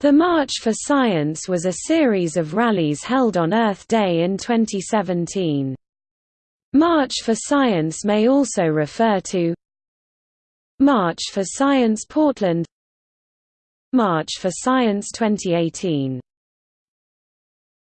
The March for Science was a series of rallies held on Earth Day in 2017. March for Science may also refer to March for Science Portland March for Science 2018